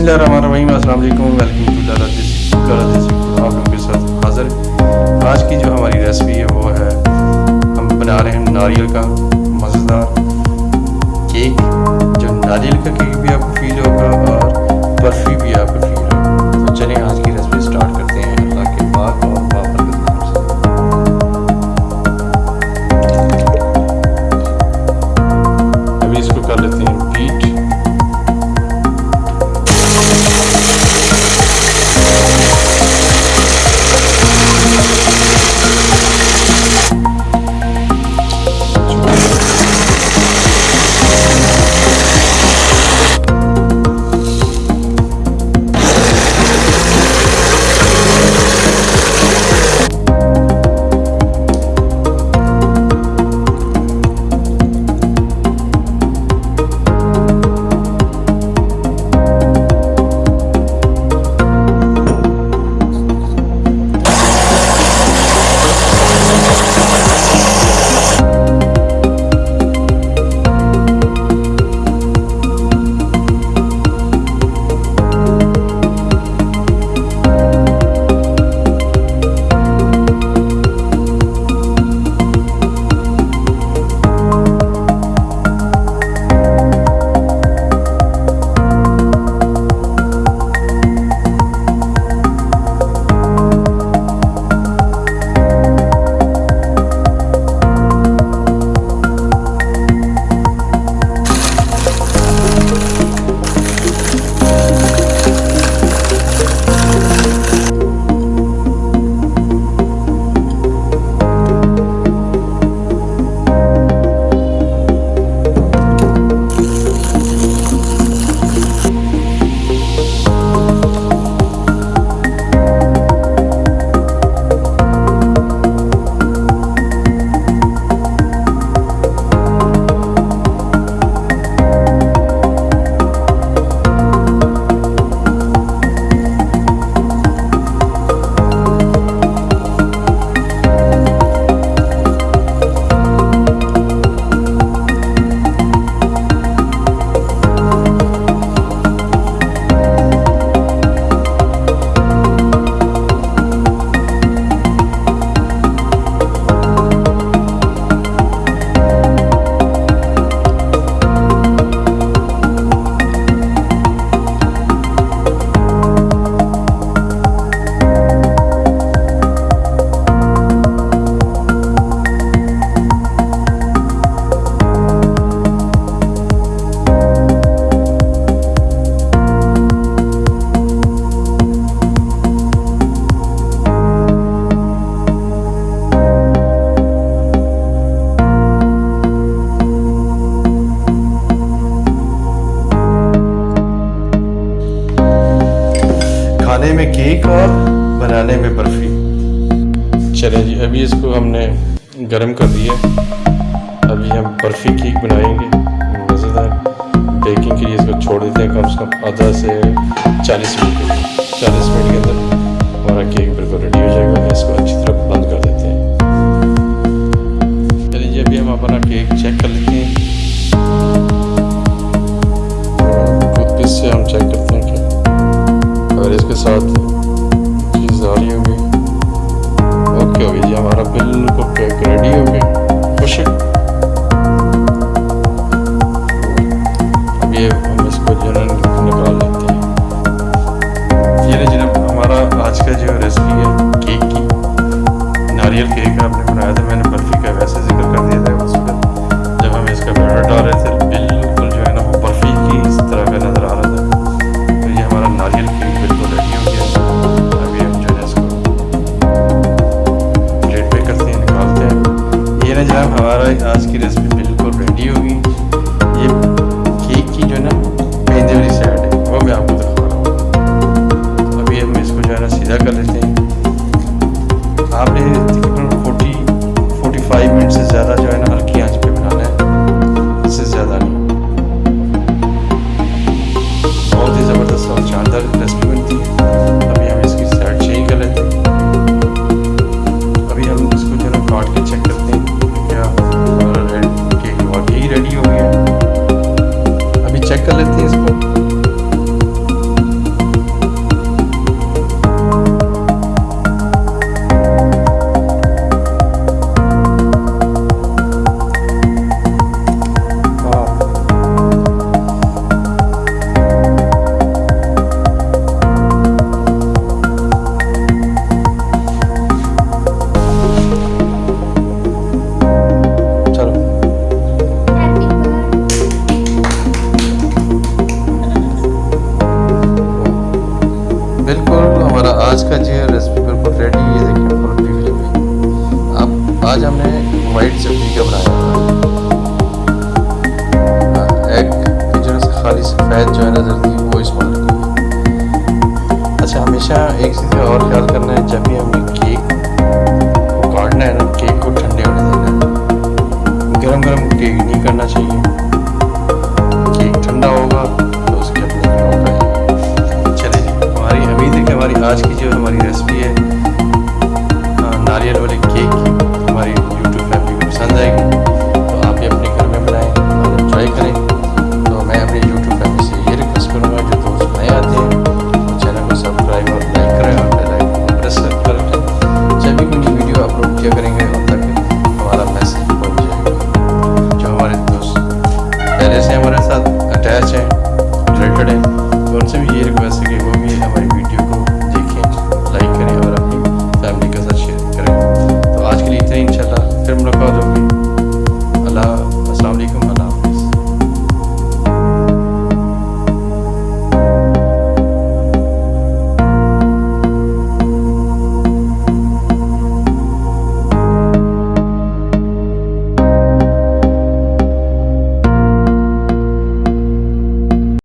بسم اللہ الرحمن الرحیم السلام علیکم ویلکم ٹو دادا دیسی لالا دیسی آپ لوگوں کے ساتھ حاضر آج کی جو ہماری ریسپی ہے وہ ہے، ہم بنا رہے ہیں ناریل کا مزیدار کیک جو ناریل کا کیک بھی آپ کو فیل ہوگا اور برفی بھی کھانے اور بنانے میں برفی چلیں جی ابھی اس کو ہم نے گرم کر دیا ابھی ہم برفی کیک بنائیں گے مزیدار بیکنگ کے لیے اس کو چھوڑ دیتے ہیں کم سے کم آدھا سے چالیس منٹ کے چالیس منٹ کے اندر ہمارا کیک بالکل ریڈی ہو جائے گا اس کو اچھی طرح ہو گئی جی ہمارا بالکل کیک ریڈی ہو گیا خوش ہے اب یہ ہم اس کو جو ہے نکال لیتے ہیں۔ یہ نا جناب، ہمارا آج کا جو ریسیپی ہے، کیک کی۔ ناریل کیک آپ نے بنایا تھا، میں نے وائٹ چٹنی کا بنایا ہاں، ایگ کی جو ہے خالی سفید جو ہے نظر تھی وہ استعمال کی اچھا ہمیشہ ایک چیز اور خیال کرنا ہے، جب بھی ہم نے کیک